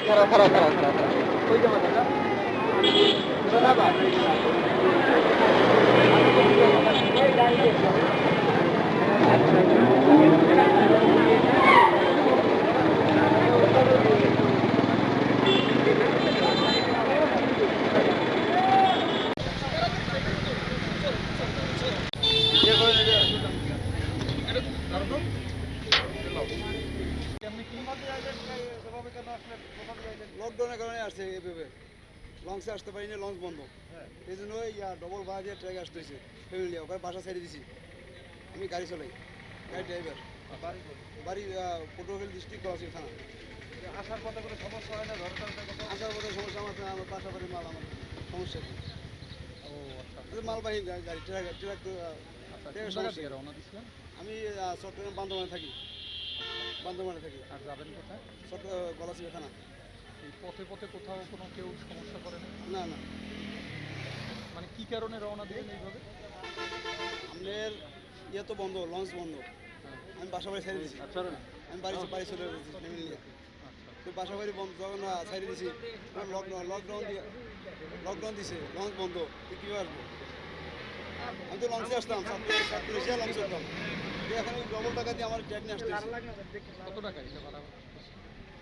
খারাপ খারাপ খারাপ খারাপ ওই জামা লকডাউনের কারণে আসছে এভাবে। লঞ্চে আসতে পারিনি লঞ্চ বন্ধ। এই জন্য ইয়া ডবল ভাড়া দিয়ে ট্রেক আসতে হয়েছে ফ্যামিলি ওখানে বাসা ছেড়ে দিছি। আমি গাড়ি চলাই। গাড়ি ড্রাইভার বাড়ি পটুয়াখালী ডিস্ট্রিক্ট কলাশি থানা। আসার পথে কোনো সমস্যা হয় না? আসার পথে সমস্যা আমার আমার বাসা বাড়ির মাল আমার সমস্যা নেই। আচ্ছা। এটা মালবাহী গাড়ি ট্রাক ট্রাক আচ্ছা আমি চট্টগ্রাম বান্দরবানে থাকি। বান্দরবানে থাকি। আর যাবেন কোথায়? চট্টগ্রাম গলাচিপা থানা। পথে পথে কোথাও কোনো কেউ সমস্যা করে না না। মানে কি কারণে রওনা দিলেন এইভাবে? আমাদের ইয়ে তো বন্ধ লঞ্চ বন্ধ। আমি বাসা বাড়ি ছেড়ে দিছি আচ্ছা আমি বাড়ি বাড়ি চলে গেছি ফ্যামিলি নিয়ে। তো বাসা বাড়ি বন্ধ যখন ছেড়ে দিছি লকডাউন লকডাউন দিয়ে লকডাউন দিছে লঞ্চ বন্ধ। তো কীভাবে আসব? আমি তো লঞ্চে আসতাম সাতপুরে লঞ্চে আসতাম এখন ওই ডবল টাকা দিয়ে আমার ট্রেক নিয়ে আসতে কত টাকা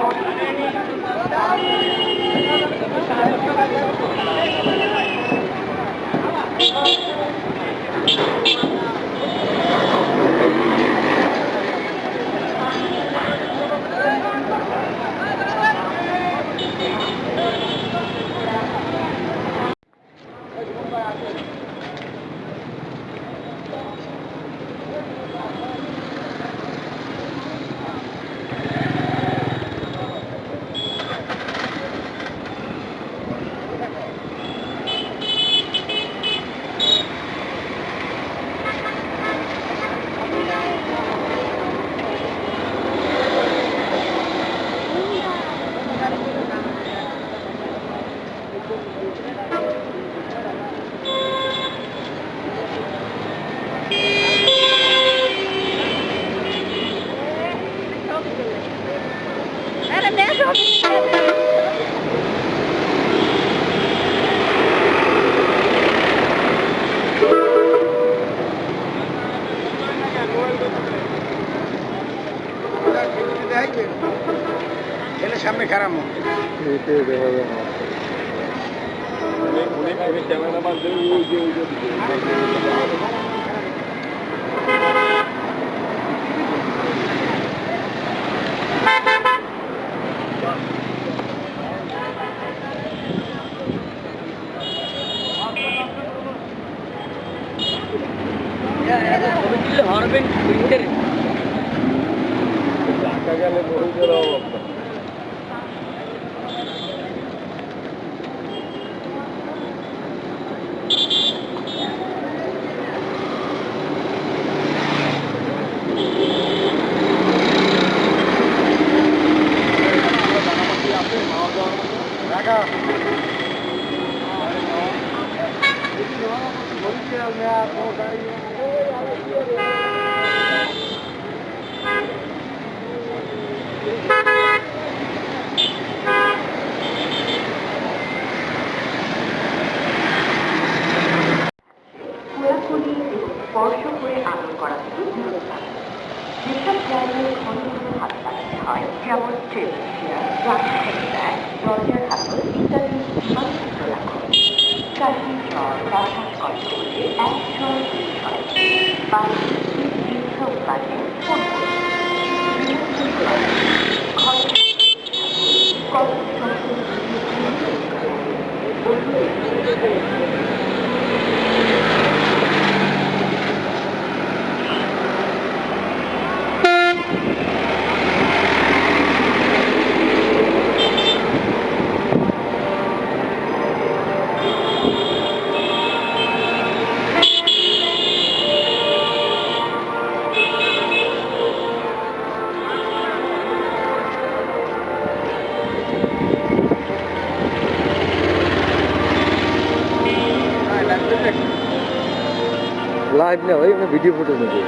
Thank you. ভাড়া পঁচিশ হাজার পঁচিশ হাজার টাকা বান্দরবান বান্দরবান অবসর আইডি কার্ড সামনে খারাপ হরবেন উইন্টারে খোলাখুলি স্পর্শ করে আদর করা থেকে বিরত থাকুন যেসব জায়গায় ঘন ঘন হাত লাগাতে হয় যেমন টেবিল চেয়ার রাস্তার ব্যাগ দরজার হাতল ইত্যাদি মানচিত্র রাখুন কাশি জ্বর বা শ্বাসকষ্ট হলে এক ছয় দুই ছয় like you. સાહેબને હોય એમને વીડિયો ફોટો નથી